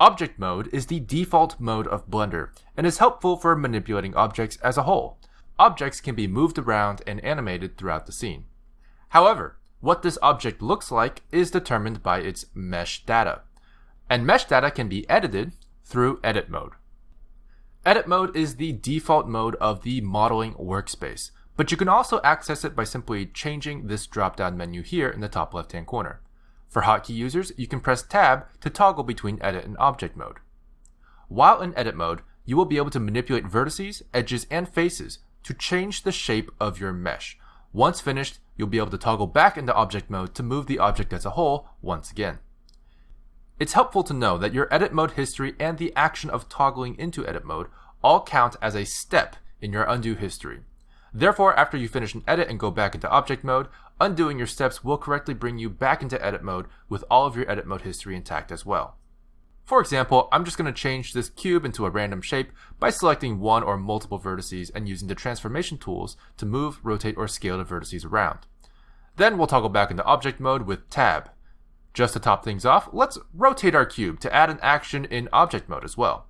Object mode is the default mode of Blender and is helpful for manipulating objects as a whole. Objects can be moved around and animated throughout the scene. However, what this object looks like is determined by its mesh data. And mesh data can be edited through edit mode. Edit mode is the default mode of the modeling workspace, but you can also access it by simply changing this drop-down menu here in the top left-hand corner. For hotkey users, you can press tab to toggle between edit and object mode. While in edit mode, you will be able to manipulate vertices, edges, and faces to change the shape of your mesh. Once finished, you'll be able to toggle back into object mode to move the object as a whole once again. It's helpful to know that your edit mode history and the action of toggling into edit mode all count as a step in your undo history. Therefore, after you finish an edit and go back into object mode, undoing your steps will correctly bring you back into edit mode with all of your edit mode history intact as well. For example, I'm just going to change this cube into a random shape by selecting one or multiple vertices and using the transformation tools to move, rotate, or scale the vertices around. Then we'll toggle back into object mode with tab. Just to top things off, let's rotate our cube to add an action in object mode as well.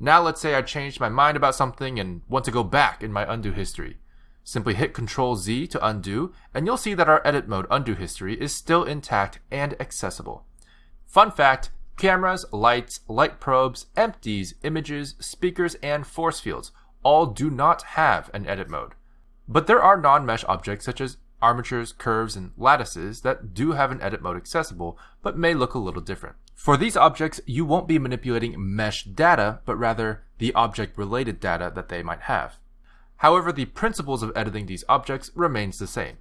Now let's say I changed my mind about something and want to go back in my undo history. Simply hit Ctrl Z to undo, and you'll see that our edit mode undo history is still intact and accessible. Fun fact, cameras, lights, light probes, empties, images, speakers, and force fields all do not have an edit mode. But there are non-mesh objects such as armatures, curves, and lattices that do have an edit mode accessible, but may look a little different. For these objects, you won't be manipulating mesh data, but rather the object-related data that they might have. However, the principles of editing these objects remains the same.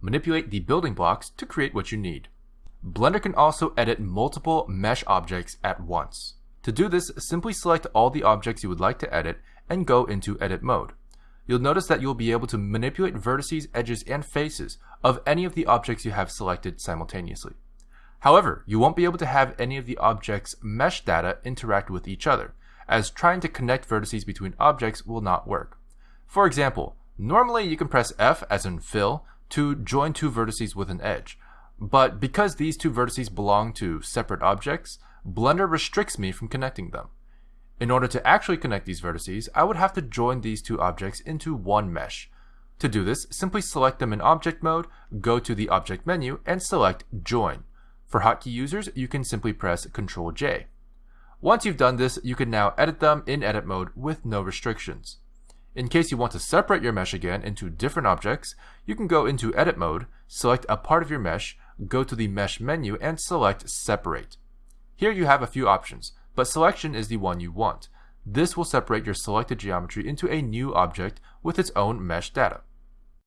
Manipulate the building blocks to create what you need. Blender can also edit multiple mesh objects at once. To do this, simply select all the objects you would like to edit and go into edit mode you'll notice that you'll be able to manipulate vertices, edges, and faces of any of the objects you have selected simultaneously. However, you won't be able to have any of the objects' mesh data interact with each other, as trying to connect vertices between objects will not work. For example, normally you can press F as in fill to join two vertices with an edge, but because these two vertices belong to separate objects, Blender restricts me from connecting them. In order to actually connect these vertices, I would have to join these two objects into one mesh. To do this, simply select them in object mode, go to the object menu, and select Join. For hotkey users, you can simply press Ctrl J. Once you've done this, you can now edit them in edit mode with no restrictions. In case you want to separate your mesh again into different objects, you can go into edit mode, select a part of your mesh, go to the mesh menu, and select Separate. Here you have a few options but selection is the one you want. This will separate your selected geometry into a new object with its own mesh data.